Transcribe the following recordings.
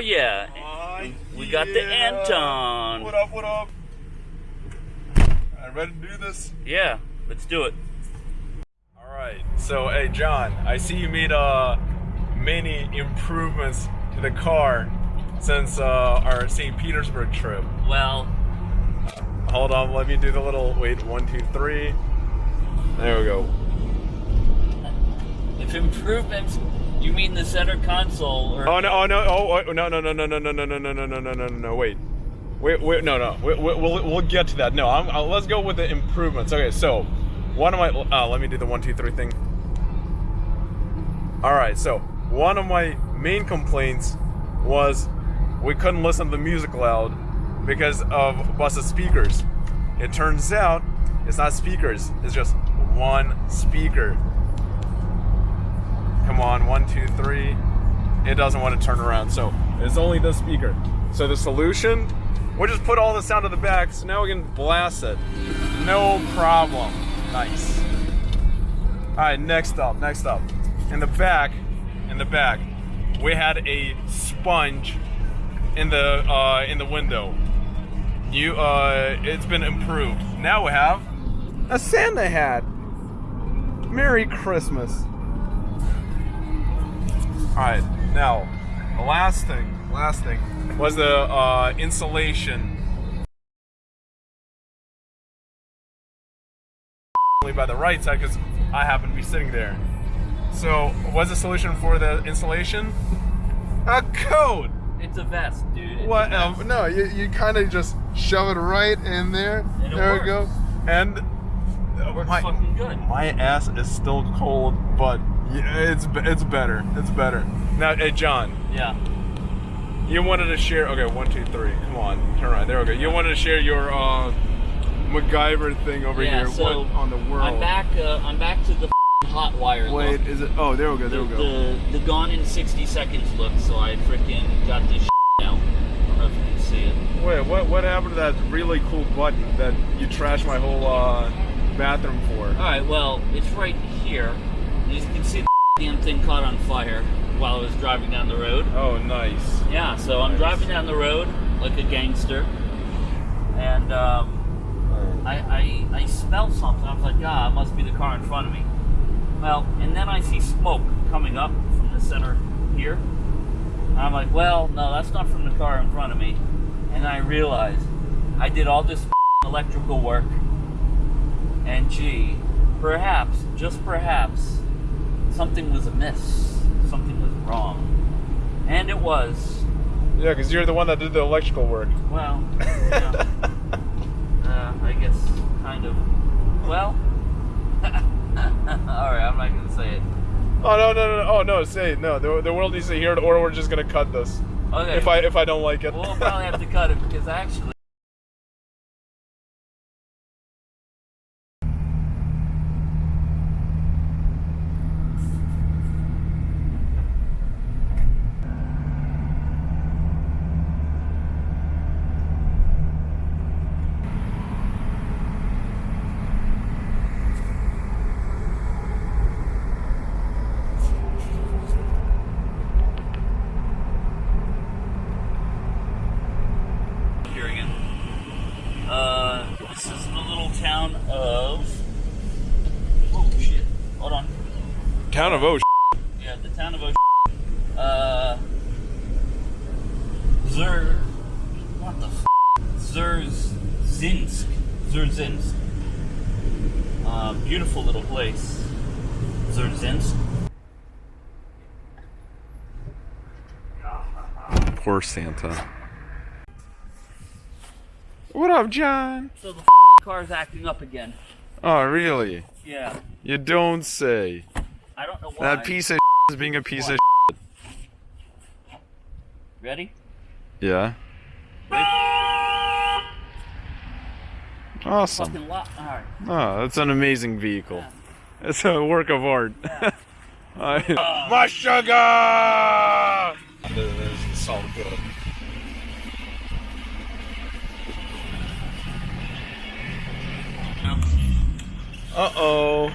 yeah. Aw, We got the. Anton. What up, what up? Ready to do this? Yeah, let's do it. Alright, so hey John, I see you made uh many improvements to the car since uh, our St. Petersburg trip. Well, Hold on, let me do the little wait, one, two, three. There we go. If improvements, you mean the center console or Oh no! Oh no! Oh oh, no! No! No! No! No! No! No! No! No! No! No! No! No! No! Wait! Wait! Wait! No! No! Wait, wait, we'll we'll get to that. No, I'm, uh, let's go with the improvements. Okay, so one of my uh, let me do the one, two, three thing. All right. So one of my main complaints was we couldn't listen to the music loud because of busted speakers. It turns out it's not speakers. It's just one speaker. Come on, one, two, three. It doesn't want to turn around, so it's only the speaker. So the solution, we'll just put all the sound in the back, so now we can blast it. No problem. Nice. All right, next up, next up. In the back, in the back, we had a sponge in the uh, in the window. You, uh, it's been improved. Now we have a Santa hat. Merry Christmas. All right, now the last thing, last thing was the uh, insulation. Only by the right side because I happen to be sitting there. So, what's the solution for the insulation? A coat! it's a vest, dude. It's What? vest. Um, no, you, you kind of just shove it right in there. And there we go. And It works my, fucking good. my ass is still cold, but yeah, it's it's better. It's better. Now, hey John, Yeah. you wanted to share. Okay, one, two, three. Come on, turn around. There we go. You wanted to share your uh, MacGyver thing over yeah. here. So what on the world? I'm back. Uh, I'm back to the hot wire. look. Wait, is it? Oh, there we go. There the, we go. the the gone in 60 seconds look. So I freaking got this now. I don't know if you can see it. Wait, what what happened to that really cool button that you trashed my whole uh, bathroom for? All right. Well, it's right here. You can see, the damn thing caught on fire while I was driving down the road. Oh, nice. Yeah. So I'm driving down the road like a gangster, and um, I, I I smell something. I was like, ah, it must be the car in front of me. Well, and then I see smoke coming up from the center here. I'm like, well, no, that's not from the car in front of me. And I realized I did all this electrical work, and gee, perhaps, just perhaps, something was amiss. Something was wrong. And it was, Yeah, because you're the one that did the electrical work. well, yeah. uh, I guess kind of. Well, all right, I'm not gonna say it. Oh no no no! Oh no! Say it. no. The, the world needs to hear it, or we're just gonna cut this. Okay. If I if I don't like it. we'll probably have to cut it because actually. Here again. Uh, this is the little town of. Oh shit! Hold on. Town of Osh. Yeah, the town of Osh. Uh, Zur. What the f? Zerzinsk. Zerzinsk. Uh, beautiful little place. Zerzinsk. Poor Santa. What up, John? So the f- car's acting up again. Oh really? Yeah. You don't say. I don't know why. That piece of is being a piece Why? of. Ready? Yeah. Ready? Awesome. Fucking lot. Alright. Oh, that's an amazing vehicle. Yeah. It's a work of art. I- My sugar! This is all good. Uh oh.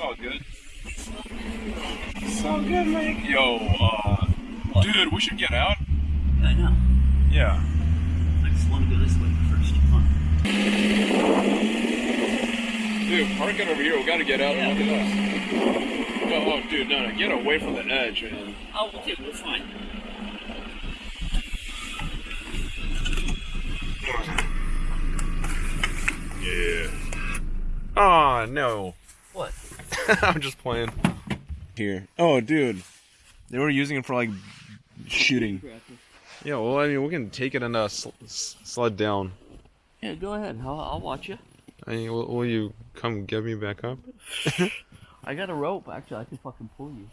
all good. It's all good, man. Yo, uh, dude, we should get out. I know. Yeah. I just want to go this way first. Come on. Dude, park it over here. We gotta get out Yeah. and look at us. Oh, oh, dude, no, no, get away from the edge, man. Oh, okay, we're fine. Yeah. Oh no. What? I'm just playing. Here. Oh, dude. They were using it for like shooting. Yeah, well, I mean, we can take it and uh, sl- sled down. Yeah, go ahead. I'll, I'll watch you. I mean, will, will you come get me back up? I got a rope. Actually, I can fucking pull you.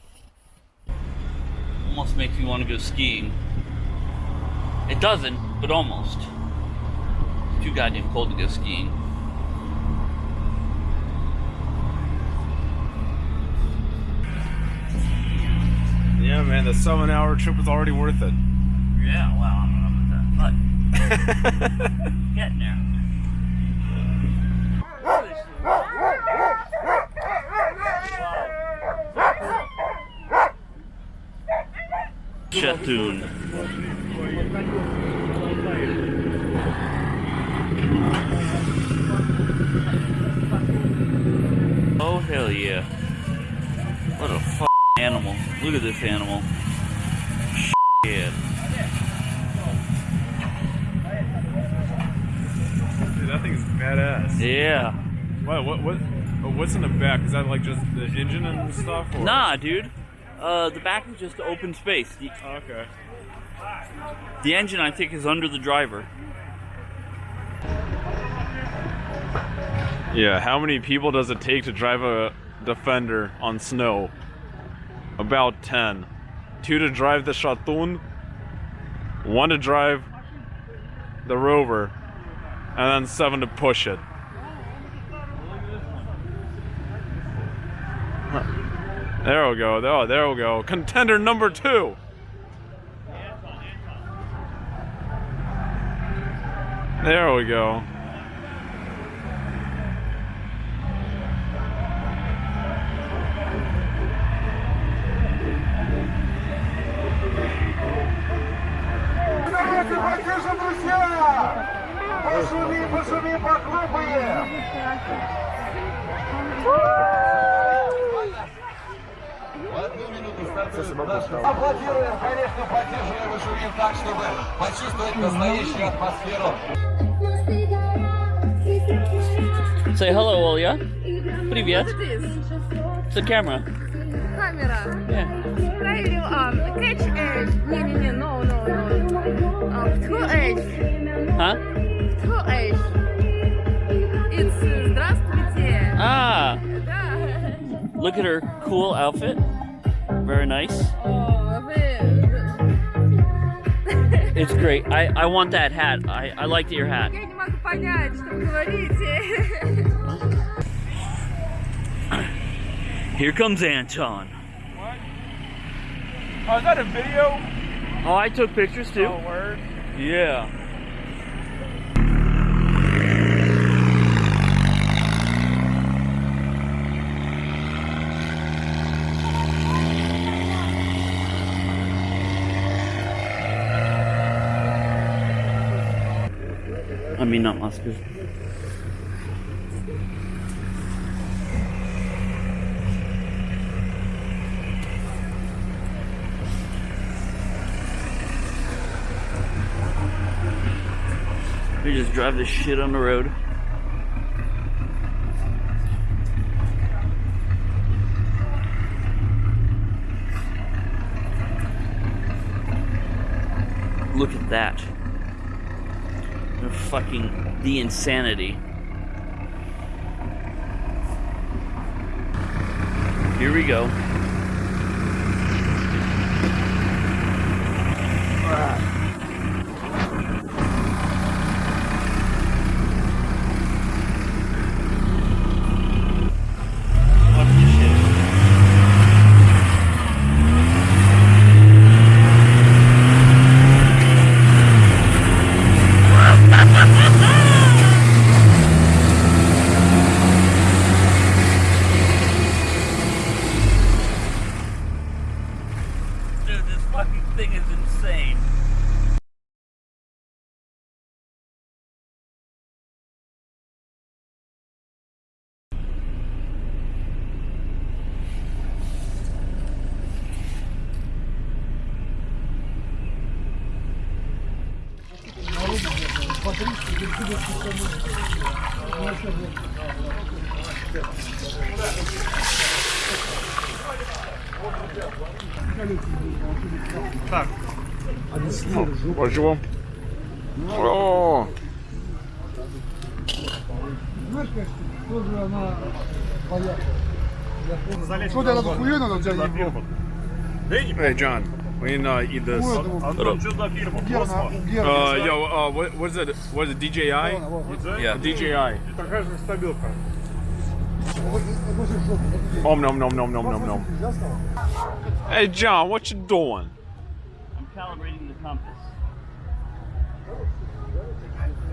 Almost makes me want to go skiing. It doesn't, but almost. It's too goddamn cold to go skiing. Yeah, man, the seven-hour trip was already worth it. Yeah, well, I don't know about that. But getting there. Chatoon. Oh hell yeah! What a f- animal! Look at this animal. Shit. Dude, that thing is badass. Yeah. What? What? What? What's in the back? Is that like just the engine and stuff? Or? Nah, dude. Uh, the back is just open space. The, okay. the engine, I think, is under the driver. Yeah. How many people does it take to drive a Defender on snow? About ten. Two to drive the Chatoon. One to drive the Rover, and then seven to push it. There we go. Oh, there we go. Contender number two. There we go. Давайте покажем, друзья! Аплодируем, конечно, поддерживаем и шумим так, чтобы почувствовать настоящую атмосферу. Say hello, Olya. Привет. What it is? It's the camera. Камера. Yeah. Правильно, um, catch edge. Не-не-не, no, no, no. Um, two edge. Huh? Two edge. It's uh, здравствуйте. Ah, Да. look at her cool outfit. Very nice. О, вы... It's great. I, I want that hat. I, I liked your hat. Я не могу понять, что вы говорите. Here comes Anton. Oh, is that a video? Oh, I took pictures too. word. Yeah. I mean, not Moscow. We just drive this shit on the road. Look at that. The fucking the insanity. Here we go. Так. Объяснил. Спасибо. О! Знаешь, тоже она боялась. Надо хуйно надо взять. Hey, John. we can uh, eat this. Антон, Что за фирма? Герна, Uh, Герна. yo, uh, what, what is it? What is it? DJI? Yeah. DJI. Такая же стабилка. Om nom nom nom nom nom nom. Hey John, what you doing? I'm calibrating the compass.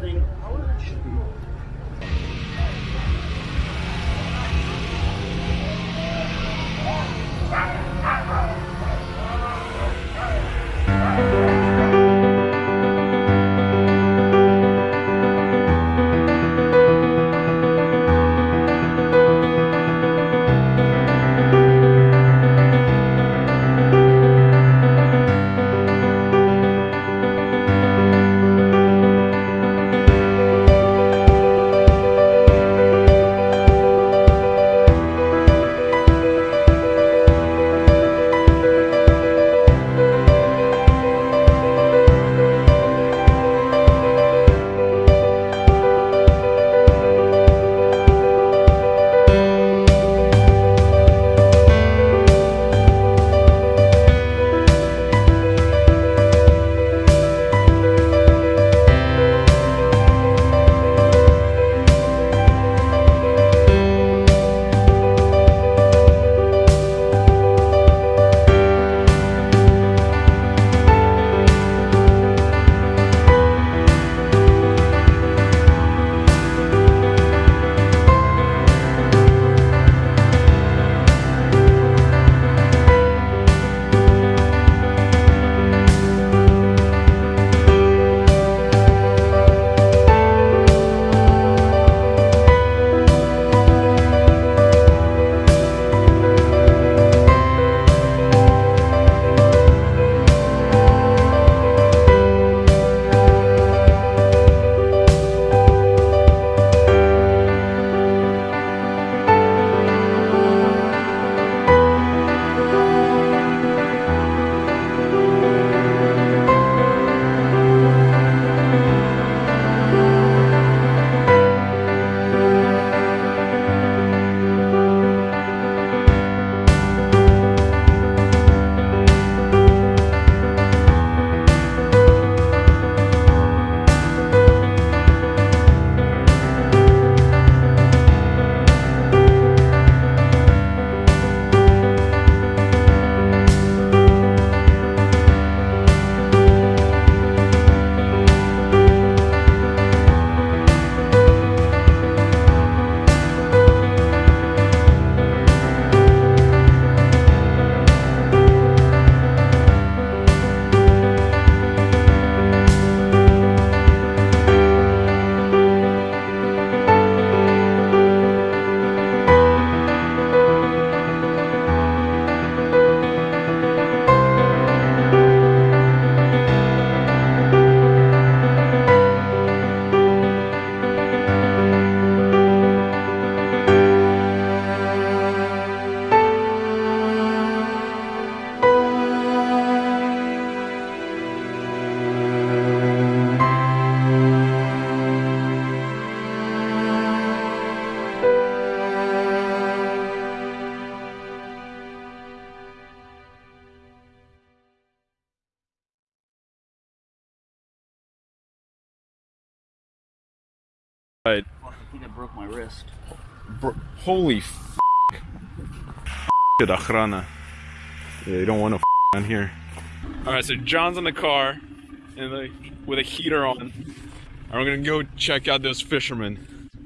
Thing. Right. Fuck, I think I broke my wrist. Bro, holy f- Shit, охрана. Yeah, you don't want to on here. Alright, so John's in the car and like with a heater on. And we're gonna go check out those fishermen.